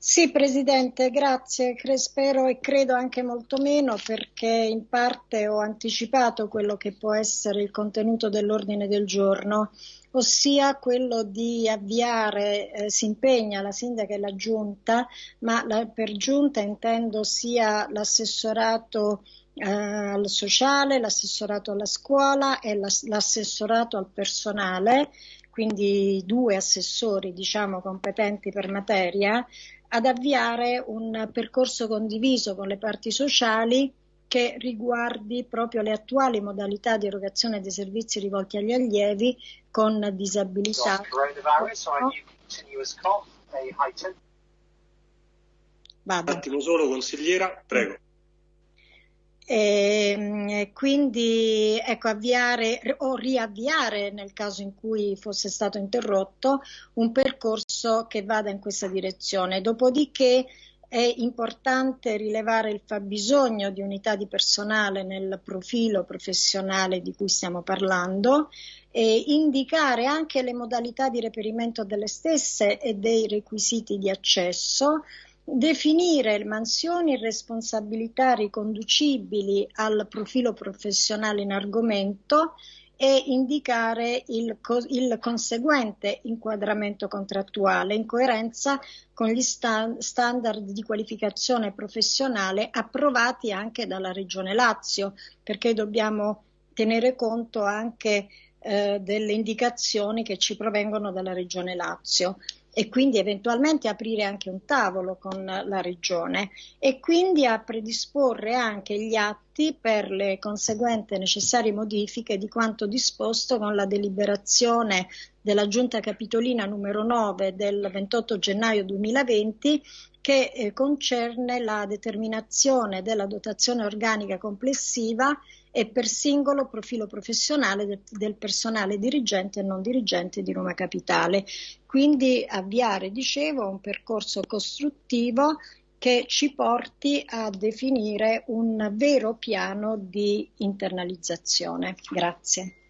Sì, Presidente, grazie. Spero e credo anche molto meno perché in parte ho anticipato quello che può essere il contenuto dell'ordine del giorno, ossia quello di avviare, eh, si impegna la Sindaca e la Giunta, ma la, per Giunta intendo sia l'assessorato eh, al sociale, l'assessorato alla scuola e l'assessorato al personale, quindi due assessori diciamo competenti per materia, ad avviare un percorso condiviso con le parti sociali che riguardi proprio le attuali modalità di erogazione dei servizi rivolti agli allievi con disabilità. Vado. Un attimo solo, consigliera, prego. E, ehm, quindi ecco, avviare o riavviare nel caso in cui fosse stato interrotto un percorso che vada in questa direzione. Dopodiché è importante rilevare il fabbisogno di unità di personale nel profilo professionale di cui stiamo parlando e indicare anche le modalità di reperimento delle stesse e dei requisiti di accesso definire mansioni e responsabilità riconducibili al profilo professionale in argomento e indicare il, il conseguente inquadramento contrattuale in coerenza con gli sta- standard di qualificazione professionale approvati anche dalla Regione Lazio, perché dobbiamo tenere conto anche eh, delle indicazioni che ci provengono dalla Regione Lazio e quindi eventualmente aprire anche un tavolo con la Regione e quindi a predisporre anche gli atti per le conseguenti necessarie modifiche di quanto disposto con la deliberazione della Giunta Capitolina numero 9 del 28 gennaio 2020 che eh, concerne la determinazione della dotazione organica complessiva e per singolo profilo professionale del, del, personale dirigente e non dirigente di Roma Capitale. Quindi avviare, dicevo, un percorso costruttivo che ci porti a definire un vero piano di internalizzazione. Grazie.